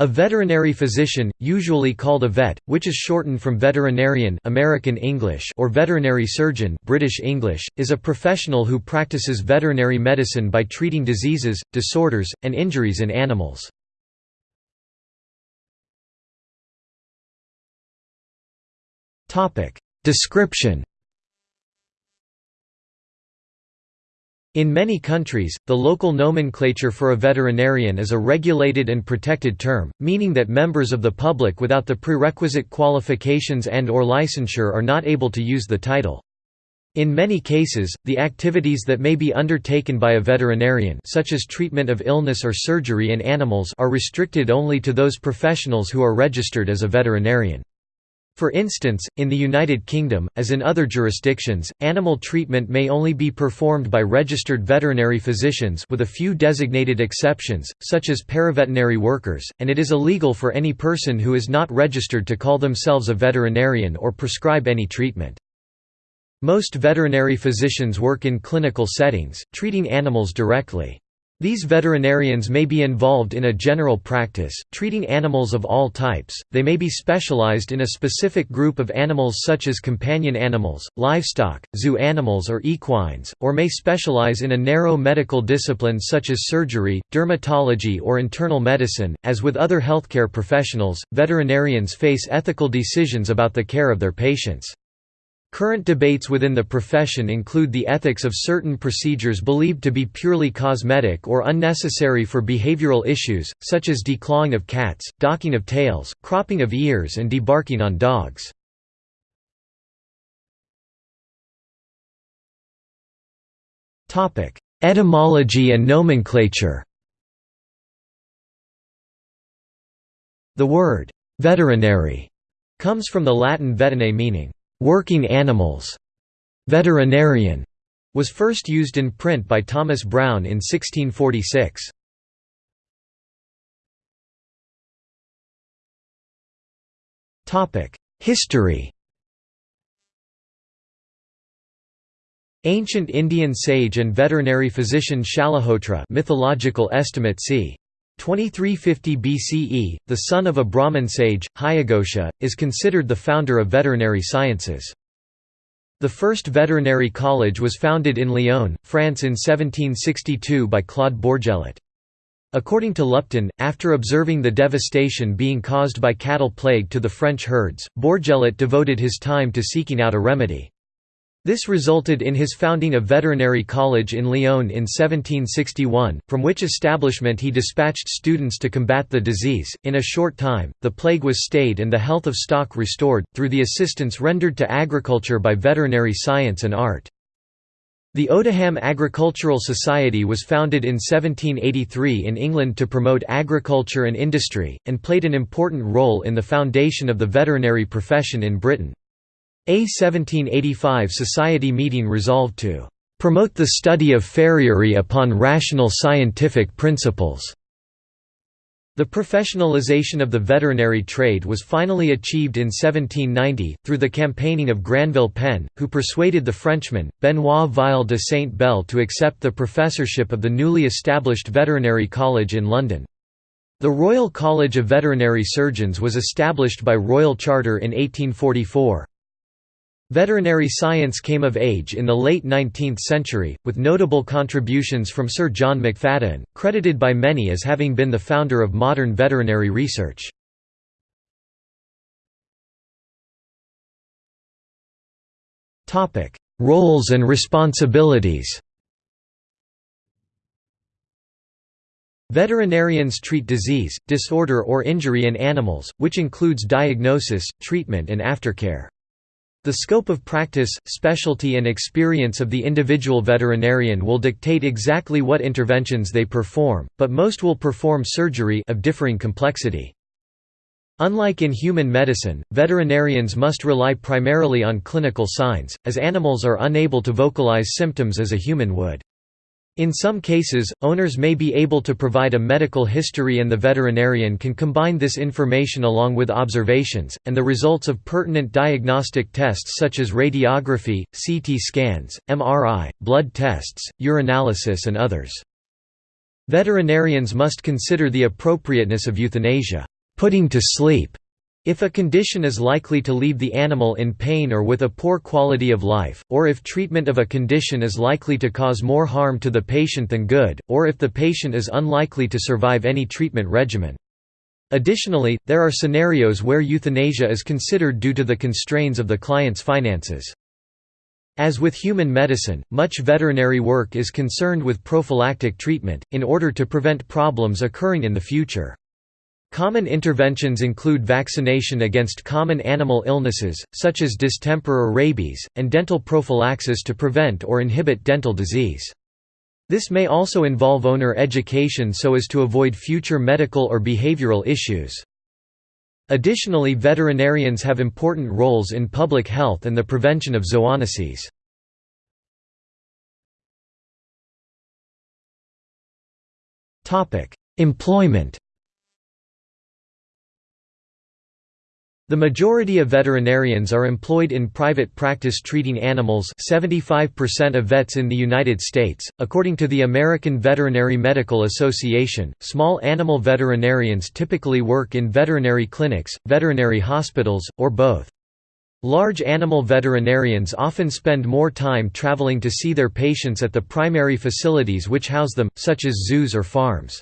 A veterinary physician, usually called a vet, which is shortened from veterinarian American English or veterinary surgeon British English, is a professional who practices veterinary medicine by treating diseases, disorders, and injuries in animals. Description In many countries, the local nomenclature for a veterinarian is a regulated and protected term, meaning that members of the public without the prerequisite qualifications and or licensure are not able to use the title. In many cases, the activities that may be undertaken by a veterinarian such as treatment of illness or surgery in animals are restricted only to those professionals who are registered as a veterinarian. For instance, in the United Kingdom, as in other jurisdictions, animal treatment may only be performed by registered veterinary physicians with a few designated exceptions, such as paraveterinary workers, and it is illegal for any person who is not registered to call themselves a veterinarian or prescribe any treatment. Most veterinary physicians work in clinical settings, treating animals directly. These veterinarians may be involved in a general practice, treating animals of all types, they may be specialized in a specific group of animals such as companion animals, livestock, zoo animals or equines, or may specialize in a narrow medical discipline such as surgery, dermatology or internal medicine. As with other healthcare professionals, veterinarians face ethical decisions about the care of their patients. Current debates within the profession include the ethics of certain procedures believed to be purely cosmetic or unnecessary for behavioral issues, such as declawing of cats, docking of tails, cropping of ears and debarking on dogs. Etymology and nomenclature The word «veterinary» comes from the Latin veterinae meaning Working animals. Veterinarian was first used in print by Thomas Browne in 1646. History Ancient Indian sage and veterinary physician Shalihotra mythological estimate c. 2350 BCE, the son of a Brahmin sage, Hayagosha, is considered the founder of veterinary sciences. The first veterinary college was founded in Lyon, France in 1762 by Claude Bourgelat. According to Lupton, after observing the devastation being caused by cattle plague to the French herds, Bourgelat devoted his time to seeking out a remedy. This resulted in his founding a veterinary college in Lyon in 1761, from which establishment he dispatched students to combat the disease. In a short time, the plague was stayed and the health of stock restored, through the assistance rendered to agriculture by veterinary science and art. The Odiham Agricultural Society was founded in 1783 in England to promote agriculture and industry, and played an important role in the foundation of the veterinary profession in Britain. A 1785 Society meeting resolved to "...promote the study of farriery upon rational scientific principles." The professionalization of the veterinary trade was finally achieved in 1790, through the campaigning of Granville Penn, who persuaded the Frenchman, Benoit Vial de Saint-Bel to accept the professorship of the newly established Veterinary College in London. The Royal College of Veterinary Surgeons was established by royal charter in 1844. Veterinary science came of age in the late 19th century, with notable contributions from Sir John McFadyean, credited by many as having been the founder of modern veterinary research. Roles and responsibilities Veterinarians treat disease, disorder or injury in animals, which includes diagnosis, treatment and aftercare. The scope of practice, specialty and experience of the individual veterinarian will dictate exactly what interventions they perform, but most will perform surgery of differing complexity. Unlike in human medicine, veterinarians must rely primarily on clinical signs, as animals are unable to vocalize symptoms as a human would. In some cases, owners may be able to provide a medical history and the veterinarian can combine this information along with observations, and the results of pertinent diagnostic tests such as radiography, CT scans, MRI, blood tests, urinalysis and others. Veterinarians must consider the appropriateness of euthanasia, putting to sleep, if a condition is likely to leave the animal in pain or with a poor quality of life, or if treatment of a condition is likely to cause more harm to the patient than good, or if the patient is unlikely to survive any treatment regimen. Additionally, there are scenarios where euthanasia is considered due to the constraints of the client's finances. As with human medicine, much veterinary work is concerned with prophylactic treatment, in order to prevent problems occurring in the future. Common interventions include vaccination against common animal illnesses, such as distemper or rabies, and dental prophylaxis to prevent or inhibit dental disease. This may also involve owner education so as to avoid future medical or behavioral issues. Additionally veterinarians have important roles in public health and the prevention of zoonoses. Employment The majority of veterinarians are employed in private practice treating animals 75% of vets in the United States. According to the American Veterinary Medical Association, small animal veterinarians typically work in veterinary clinics, veterinary hospitals, or both. Large animal veterinarians often spend more time traveling to see their patients at the primary facilities which house them, such as zoos or farms.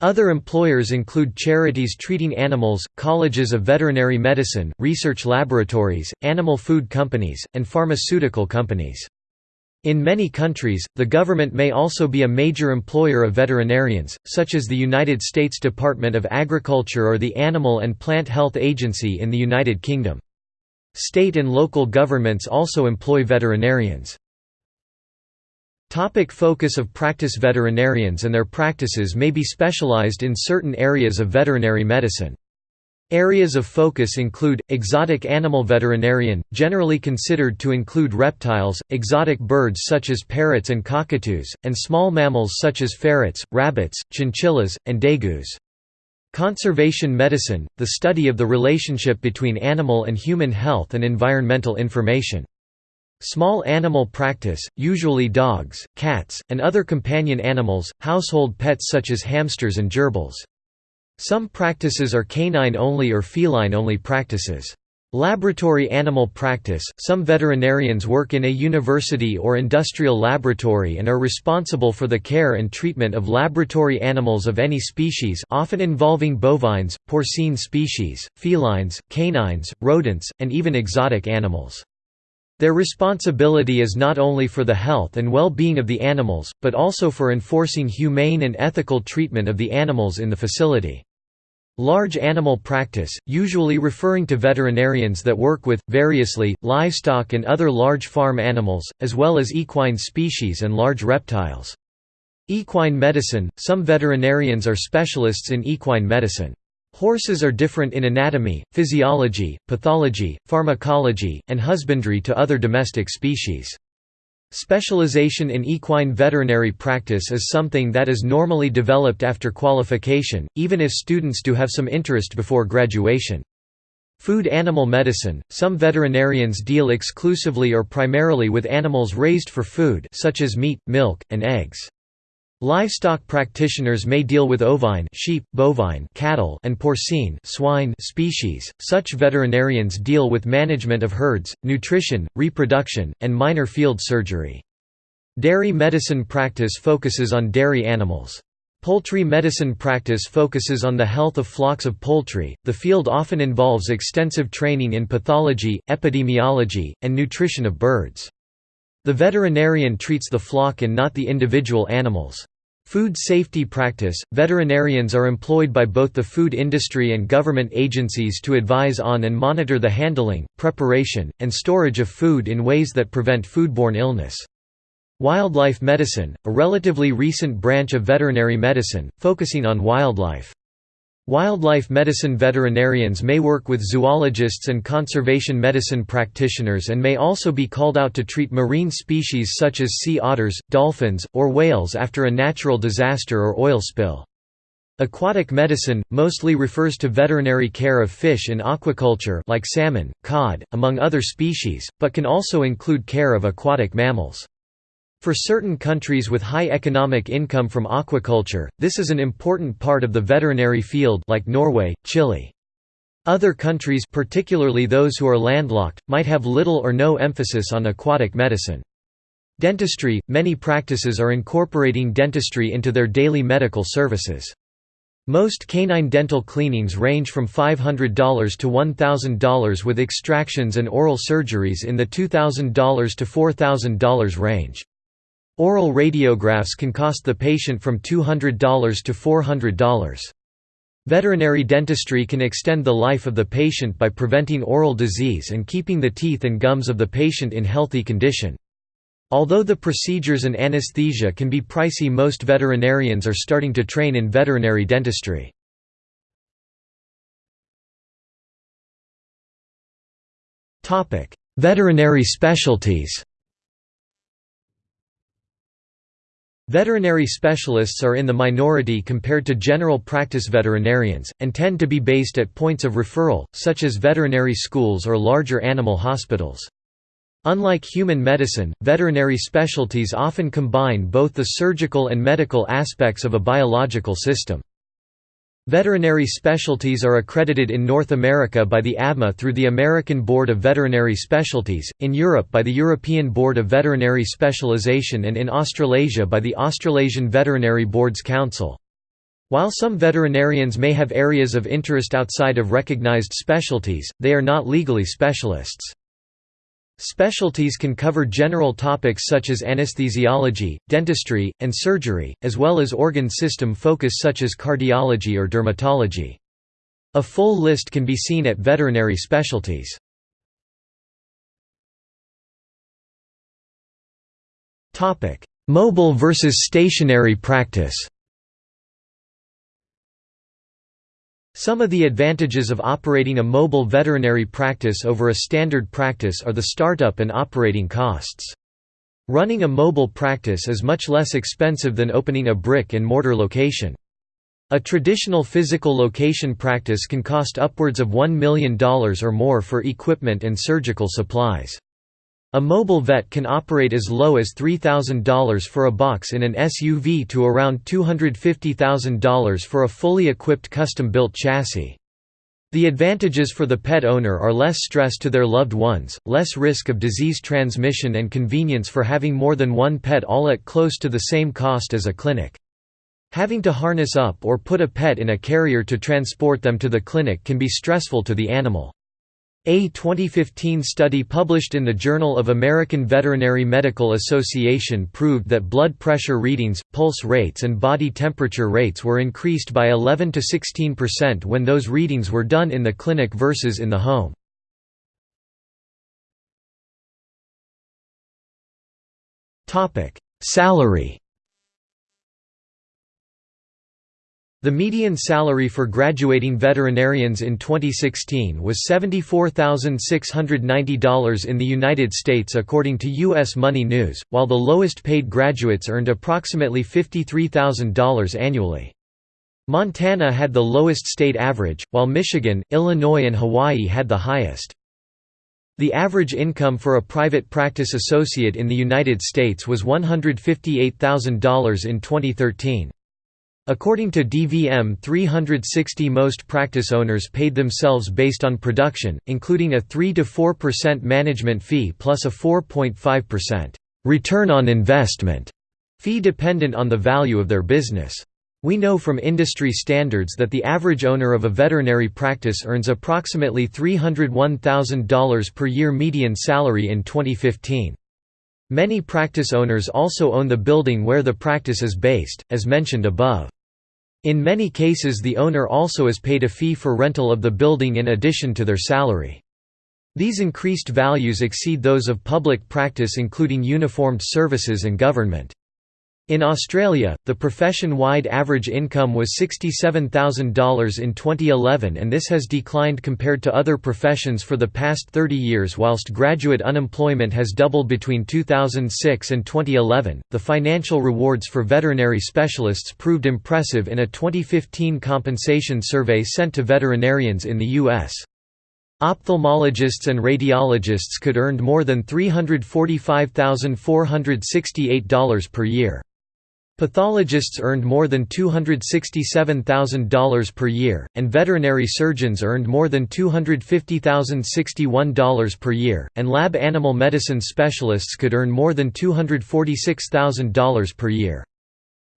Other employers include charities treating animals, colleges of veterinary medicine, research laboratories, animal food companies, and pharmaceutical companies. In many countries, the government may also be a major employer of veterinarians, such as the United States Department of Agriculture or the Animal and Plant Health Agency in the United Kingdom. State and local governments also employ veterinarians. Topic focus of practice Veterinarians and their practices may be specialized in certain areas of veterinary medicine. Areas of focus include, exotic animal veterinarian, generally considered to include reptiles, exotic birds such as parrots and cockatoos, and small mammals such as ferrets, rabbits, chinchillas, and degus. Conservation medicine, the study of the relationship between animal and human health and environmental information. Small animal practice, usually dogs, cats, and other companion animals, household pets such as hamsters and gerbils. Some practices are canine-only or feline-only practices. Laboratory animal practice – Some veterinarians work in a university or industrial laboratory and are responsible for the care and treatment of laboratory animals of any species often involving bovines, porcine species, felines, canines, rodents, and even exotic animals. Their responsibility is not only for the health and well-being of the animals, but also for enforcing humane and ethical treatment of the animals in the facility. Large animal practice, usually referring to veterinarians that work with, variously, livestock and other large farm animals, as well as equine species and large reptiles. Equine medicine – Some veterinarians are specialists in equine medicine. Horses are different in anatomy, physiology, pathology, pharmacology, and husbandry to other domestic species. Specialization in equine veterinary practice is something that is normally developed after qualification, even if students do have some interest before graduation. Food animal medicine – Some veterinarians deal exclusively or primarily with animals raised for food such as meat, milk, and eggs. Livestock practitioners may deal with ovine sheep, bovine cattle, and porcine swine species. Such veterinarians deal with management of herds, nutrition, reproduction, and minor field surgery. Dairy medicine practice focuses on dairy animals. Poultry medicine practice focuses on the health of flocks of poultry. The field often involves extensive training in pathology, epidemiology, and nutrition of birds. The veterinarian treats the flock and not the individual animals. Food safety practice – Veterinarians are employed by both the food industry and government agencies to advise on and monitor the handling, preparation, and storage of food in ways that prevent foodborne illness. Wildlife medicine – a relatively recent branch of veterinary medicine, focusing on wildlife. Wildlife medicine veterinarians may work with zoologists and conservation medicine practitioners and may also be called out to treat marine species such as sea otters, dolphins, or whales after a natural disaster or oil spill. Aquatic medicine, mostly refers to veterinary care of fish in aquaculture like salmon, cod, among other species, but can also include care of aquatic mammals. For certain countries with high economic income from aquaculture, this is an important part of the veterinary field like Norway, Chile. Other countries particularly those who are landlocked, might have little or no emphasis on aquatic medicine. Dentistry – Many practices are incorporating dentistry into their daily medical services. Most canine dental cleanings range from $500 to $1,000 with extractions and oral surgeries in the $2,000 to $4,000 range. Oral radiographs can cost the patient from $200 to $400. Veterinary dentistry can extend the life of the patient by preventing oral disease and keeping the teeth and gums of the patient in healthy condition. Although the procedures and anesthesia can be pricey most veterinarians are starting to train in veterinary dentistry. Veterinary specialties Veterinary specialists are in the minority compared to general practice veterinarians, and tend to be based at points of referral, such as veterinary schools or larger animal hospitals. Unlike human medicine, veterinary specialties often combine both the surgical and medical aspects of a biological system. Veterinary specialties are accredited in North America by the AVMA through the American Board of Veterinary Specialties, in Europe by the European Board of Veterinary Specialization and in Australasia by the Australasian Veterinary Boards Council. While some veterinarians may have areas of interest outside of recognized specialties, they are not legally specialists. Specialties can cover general topics such as anesthesiology, dentistry, and surgery, as well as organ system focus such as cardiology or dermatology. A full list can be seen at veterinary specialties. Mobile versus stationary practice Some of the advantages of operating a mobile veterinary practice over a standard practice are the startup and operating costs. Running a mobile practice is much less expensive than opening a brick-and-mortar location. A traditional physical location practice can cost upwards of $1 million or more for equipment and surgical supplies. A mobile vet can operate as low as $3,000 for a box in an SUV to around $250,000 for a fully equipped custom-built chassis. The advantages for the pet owner are less stress to their loved ones, less risk of disease transmission and convenience for having more than one pet all at close to the same cost as a clinic. Having to harness up or put a pet in a carrier to transport them to the clinic can be stressful to the animal. A 2015 study published in the Journal of American Veterinary Medical Association proved that blood pressure readings, pulse rates and body temperature rates were increased by 11 to 16% when those readings were done in the clinic versus in the home. Salary The median salary for graduating veterinarians in 2016 was $74,690 in the United States according to U.S. Money News, while the lowest paid graduates earned approximately $53,000 annually. Montana had the lowest state average, while Michigan, Illinois and Hawaii had the highest. The average income for a private practice associate in the United States was $158,000 in 2013. According to DVM 360 most practice owners paid themselves based on production, including a 3–4% management fee plus a 4.5% «return on investment» fee dependent on the value of their business. We know from industry standards that the average owner of a veterinary practice earns approximately $301,000 per year median salary in 2015. Many practice owners also own the building where the practice is based, as mentioned above. In many cases the owner also is paid a fee for rental of the building in addition to their salary. These increased values exceed those of public practice including uniformed services and government. In Australia, the profession-wide average income was $67,000 in 2011 and this has declined compared to other professions for the past 30 years whilst graduate unemployment has doubled between 2006 and 2011. The financial rewards for veterinary specialists proved impressive in a 2015 compensation survey sent to veterinarians in the US. Ophthalmologists and radiologists could earn more than $345,468 per year. Pathologists earned more than $267,000 per year, and veterinary surgeons earned more than $250,061 per year, and lab animal medicine specialists could earn more than $246,000 per year.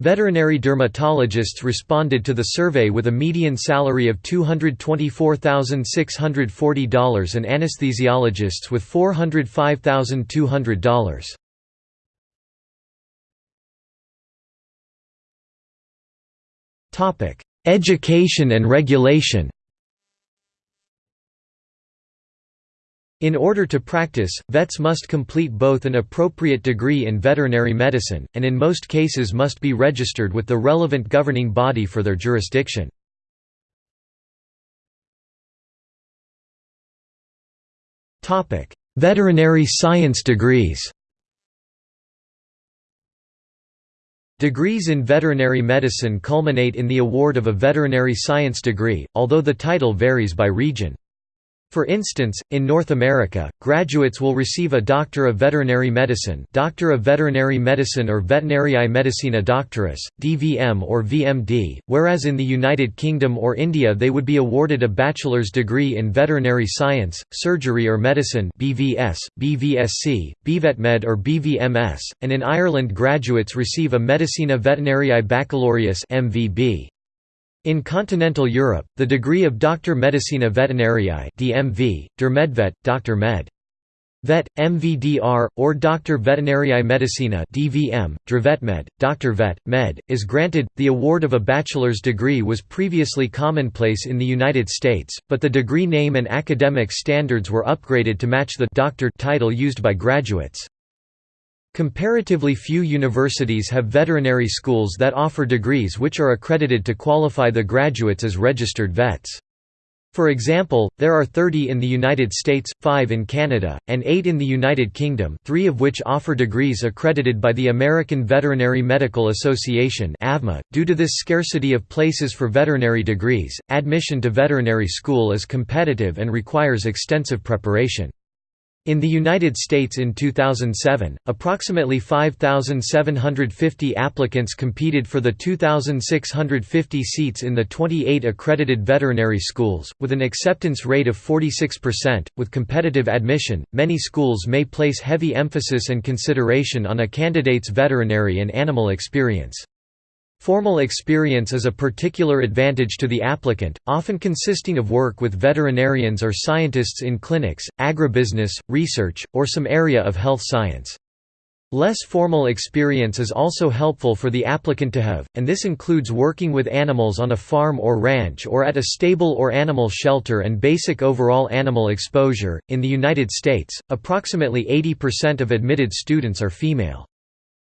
Veterinary dermatologists responded to the survey with a median salary of $224,640 and anesthesiologists with $405,200. Education and regulation In order to practice, vets must complete both an appropriate degree in veterinary medicine, and in most cases must be registered with the relevant governing body for their jurisdiction. Veterinary science degrees Degrees in veterinary medicine culminate in the award of a veterinary science degree, although the title varies by region. For instance, in North America, graduates will receive a Doctor of Veterinary Medicine Doctor of Veterinary Medicine or Veterinariae Medicina Doctoris, DVM or VMD, whereas in the United Kingdom or India they would be awarded a bachelor's degree in veterinary science, surgery or medicine BVS, BVSc, BVetmed or BVMS, and in Ireland graduates receive a Medicina Veterinariae Baccalaureus MVB. In continental Europe, the degree of Doctor Medicina Veterinariae DMV, Dr. Med. Vet, MVDR, or Dr. Veterinariae Medicina DVM, Drvetmed, Dr. Vet, Med, is granted. The award of a bachelor's degree was previously commonplace in the United States, but the degree name and academic standards were upgraded to match the doctor title used by graduates. Comparatively few universities have veterinary schools that offer degrees which are accredited to qualify the graduates as registered vets. For example, there are 30 in the United States, 5 in Canada, and 8 in the United Kingdom three of which offer degrees accredited by the American Veterinary Medical Association .Due to this scarcity of places for veterinary degrees, admission to veterinary school is competitive and requires extensive preparation. In the United States in 2007, approximately 5,750 applicants competed for the 2,650 seats in the 28 accredited veterinary schools, with an acceptance rate of 46%. With competitive admission, many schools may place heavy emphasis and consideration on a candidate's veterinary and animal experience. Formal experience is a particular advantage to the applicant, often consisting of work with veterinarians or scientists in clinics, agribusiness, research, or some area of health science. Less formal experience is also helpful for the applicant to have, and this includes working with animals on a farm or ranch or at a stable or animal shelter and basic overall animal exposure. In the United States, approximately 80% of admitted students are female.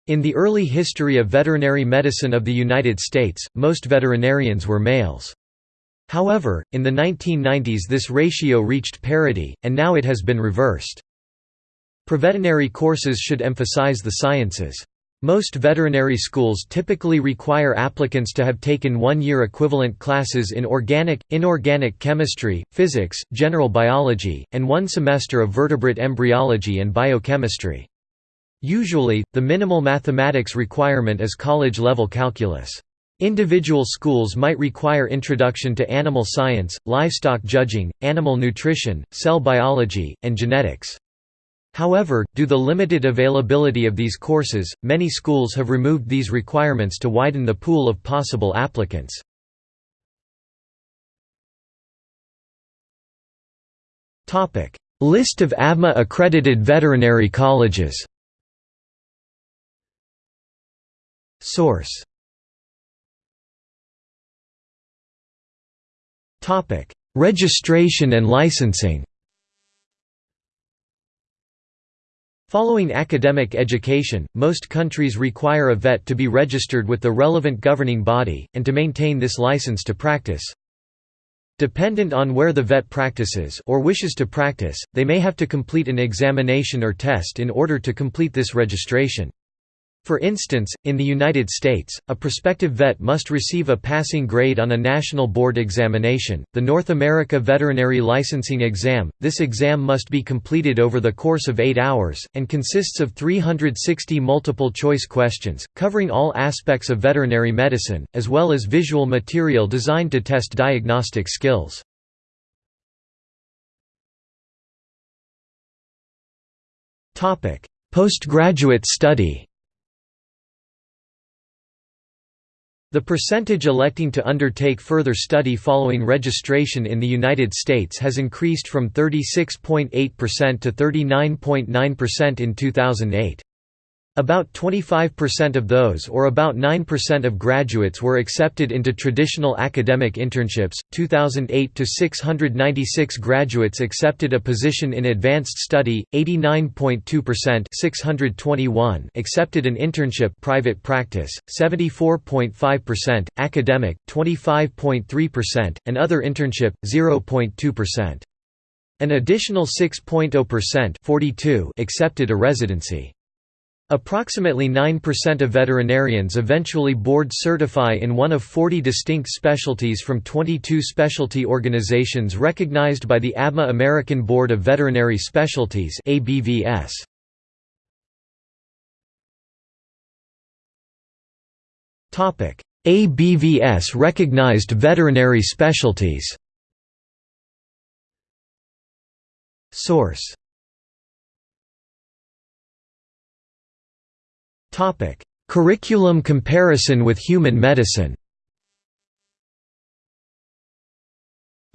In the early history of veterinary medicine of the United States, most veterinarians were males. However, in the 1990s this ratio reached parity, and now it has been reversed. Preveterinary courses should emphasize the sciences. Most veterinary schools typically require applicants to have taken one-year equivalent classes in organic, inorganic chemistry, physics, general biology, and one semester of vertebrate embryology and biochemistry. Usually, the minimal mathematics requirement is college-level calculus. Individual schools might require introduction to animal science, livestock judging, animal nutrition, cell biology, and genetics. However, due to the limited availability of these courses, many schools have removed these requirements to widen the pool of possible applicants. List of AVMA accredited veterinary colleges Source Registration and licensing. Following academic education, most countries require a vet to be registered with the relevant governing body, and to maintain this license to practice. Dependent on where the vet practices or wishes to practice, they may have to complete an examination or test in order to complete this registration. For instance, in the United States, a prospective vet must receive a passing grade on a national board examination, the North America Veterinary Licensing Exam. This exam must be completed over the course of eight hours, and consists of 360 multiple choice questions, covering all aspects of veterinary medicine, as well as visual material designed to test diagnostic skills. Postgraduate study The percentage electing to undertake further study following registration in the United States has increased from 36.8% to 39.9% in 2008. About 25% of those or about 9% of graduates were accepted into traditional academic internships. 2008 to 696 graduates accepted a position in advanced study, 89.2% 621 accepted an internship private practice, 74.5% academic, 25.3% and other internship 0.2%. An additional 6.0% 42 accepted a residency. Approximately 9% of veterinarians eventually board certify in one of 40 distinct specialties from 22 specialty organizations recognized by the AVMA American Board of Veterinary Specialties ABVS. Topic: ABVS recognized veterinary specialties Source Curriculum comparison with human medicine.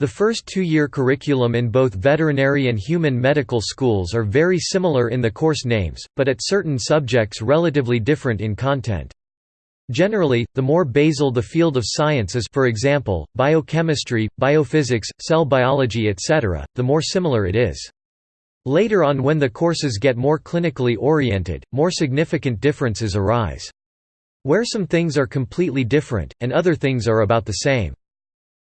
The first two-year curriculum in both veterinary and human medical schools are very similar in the course names, but at certain subjects relatively different in content. Generally, the more basal the field of science is for example, biochemistry, biophysics, cell biology etc., the more similar it is. Later on when the courses get more clinically oriented, more significant differences arise. Where some things are completely different, and other things are about the same.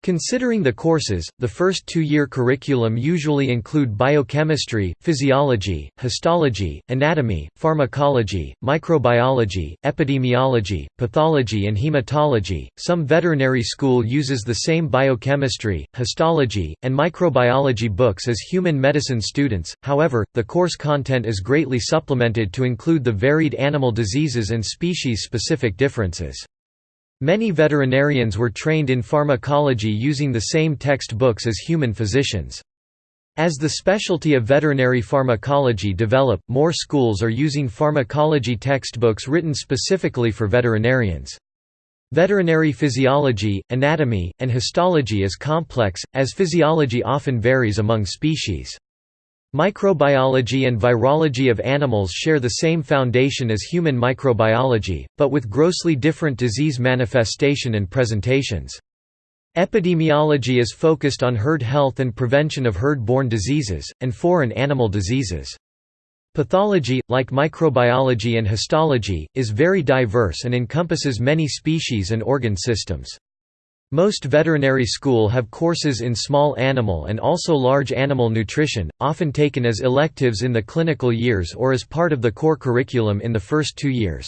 Considering the courses, the first two-year curriculum usually include biochemistry, physiology, histology, anatomy, pharmacology, microbiology, epidemiology, pathology and hematology. Some veterinary school uses the same biochemistry, histology, and microbiology books as human medicine students, however, the course content is greatly supplemented to include the varied animal diseases and species-specific differences. Many veterinarians were trained in pharmacology using the same textbooks as human physicians. As the specialty of veterinary pharmacology develop, more schools are using pharmacology textbooks written specifically for veterinarians. Veterinary physiology, anatomy, and histology is complex, as physiology often varies among species. Microbiology and virology of animals share the same foundation as human microbiology, but with grossly different disease manifestation and presentations. Epidemiology is focused on herd health and prevention of herd-borne diseases, and foreign animal diseases. Pathology, like microbiology and histology, is very diverse and encompasses many species and organ systems. Most veterinary school have courses in small animal and also large animal nutrition, often taken as electives in the clinical years or as part of the core curriculum in the first two years.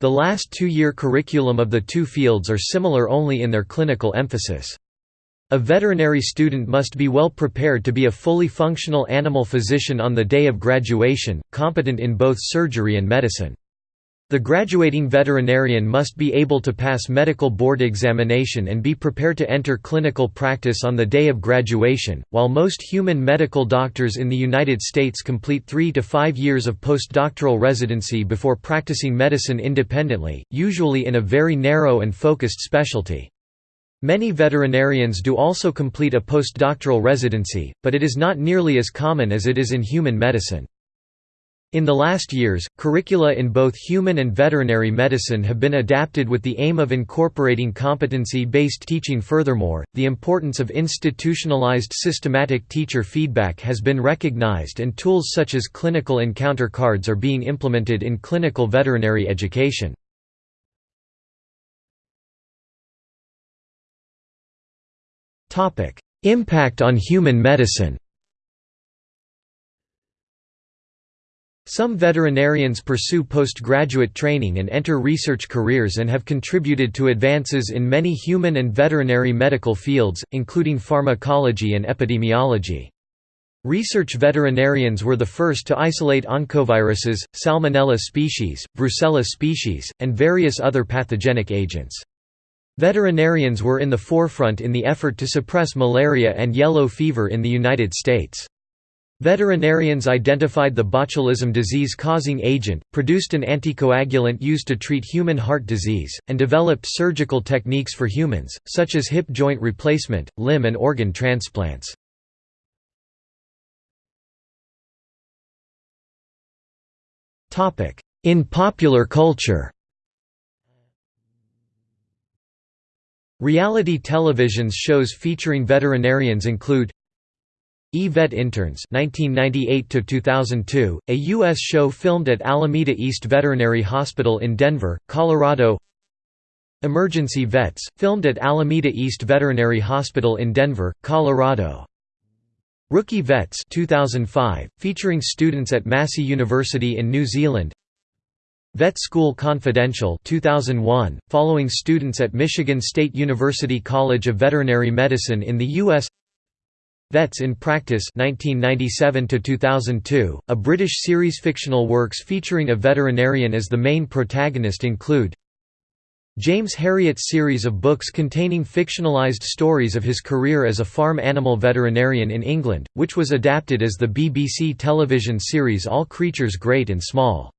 The last two-year curriculum of the two fields are similar only in their clinical emphasis. A veterinary student must be well prepared to be a fully functional animal physician on the day of graduation, competent in both surgery and medicine. The graduating veterinarian must be able to pass medical board examination and be prepared to enter clinical practice on the day of graduation. While most human medical doctors in the United States complete three to five years of postdoctoral residency before practicing medicine independently, usually in a very narrow and focused specialty. Many veterinarians do also complete a postdoctoral residency, but it is not nearly as common as it is in human medicine. In the last years, curricula in both human and veterinary medicine have been adapted with the aim of incorporating competency-based teaching furthermore, the importance of institutionalized systematic teacher feedback has been recognized and tools such as clinical encounter cards are being implemented in clinical veterinary education. Impact on human medicine Some veterinarians pursue postgraduate training and enter research careers and have contributed to advances in many human and veterinary medical fields, including pharmacology and epidemiology. Research veterinarians were the first to isolate oncoviruses, Salmonella species, Brucella species, and various other pathogenic agents. Veterinarians were in the forefront in the effort to suppress malaria and yellow fever in the United States. Veterinarians identified the botulism disease-causing agent, produced an anticoagulant used to treat human heart disease, and developed surgical techniques for humans, such as hip joint replacement, limb and organ transplants. In popular culture Reality television's shows featuring veterinarians include E-Vet Interns 1998 a U.S. show filmed at Alameda East Veterinary Hospital in Denver, Colorado Emergency Vets, filmed at Alameda East Veterinary Hospital in Denver, Colorado Rookie Vets 2005, featuring students at Massey University in New Zealand Vet School Confidential 2001, following students at Michigan State University College of Veterinary Medicine in the U.S. Vets in Practice 1997 a British series fictional works featuring a veterinarian as the main protagonist include James Herriot's series of books containing fictionalized stories of his career as a farm animal veterinarian in England, which was adapted as the BBC television series All Creatures Great and Small.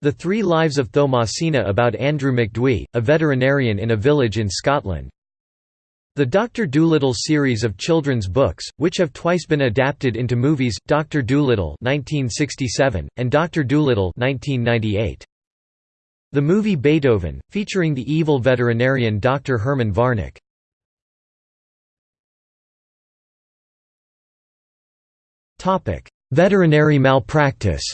The Three Lives of Thomasina about Andrew MacDhui, a veterinarian in a village in Scotland. The Dr. Dolittle series of children's books, which have twice been adapted into movies, Dr. Dolittle 1967, and Dr. Dolittle 1998. The movie Beethoven, featuring the evil veterinarian Dr. Herman Varnick. Veterinary malpractice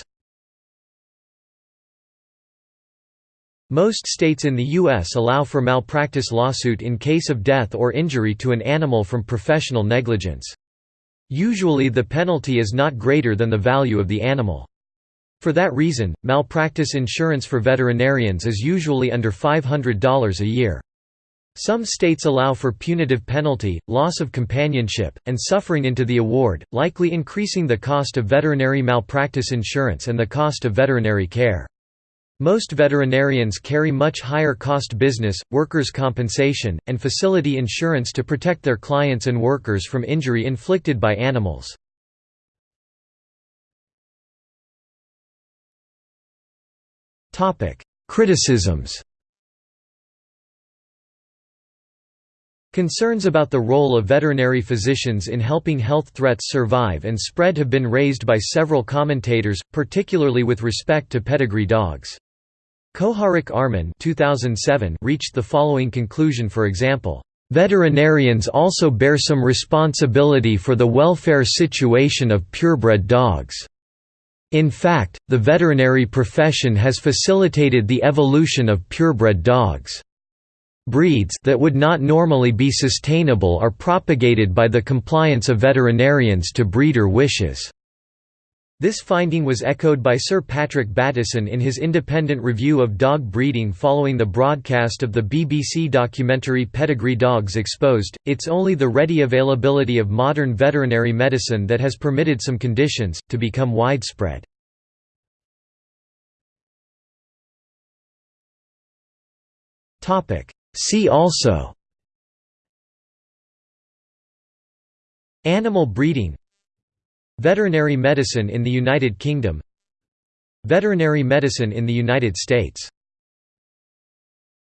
Most states in the U.S. allow for malpractice lawsuit in case of death or injury to an animal from professional negligence. Usually the penalty is not greater than the value of the animal. For that reason, malpractice insurance for veterinarians is usually under $500 a year. Some states allow for punitive penalty, loss of companionship, and suffering into the award, likely increasing the cost of veterinary malpractice insurance and the cost of veterinary care. Most veterinarians carry much higher cost business, workers' compensation, and facility insurance to protect their clients and workers from injury inflicted by animals. Criticisms Concerns about the role of veterinary physicians in helping health threats survive and spread have been raised by several commentators, particularly with respect to pedigree dogs. Koharik Arman 2007 reached the following conclusion for example, "...veterinarians also bear some responsibility for the welfare situation of purebred dogs." In fact, the veterinary profession has facilitated the evolution of purebred dogs. Breeds that would not normally be sustainable are propagated by the compliance of veterinarians to breeder wishes. This finding was echoed by Sir Patrick Bateson in his independent review of dog breeding following the broadcast of the BBC documentary Pedigree Dogs Exposed. It's only the ready availability of modern veterinary medicine that has permitted some conditions to become widespread. Topic: See also Animal breeding Veterinary medicine in the United Kingdom. Veterinary medicine in the United States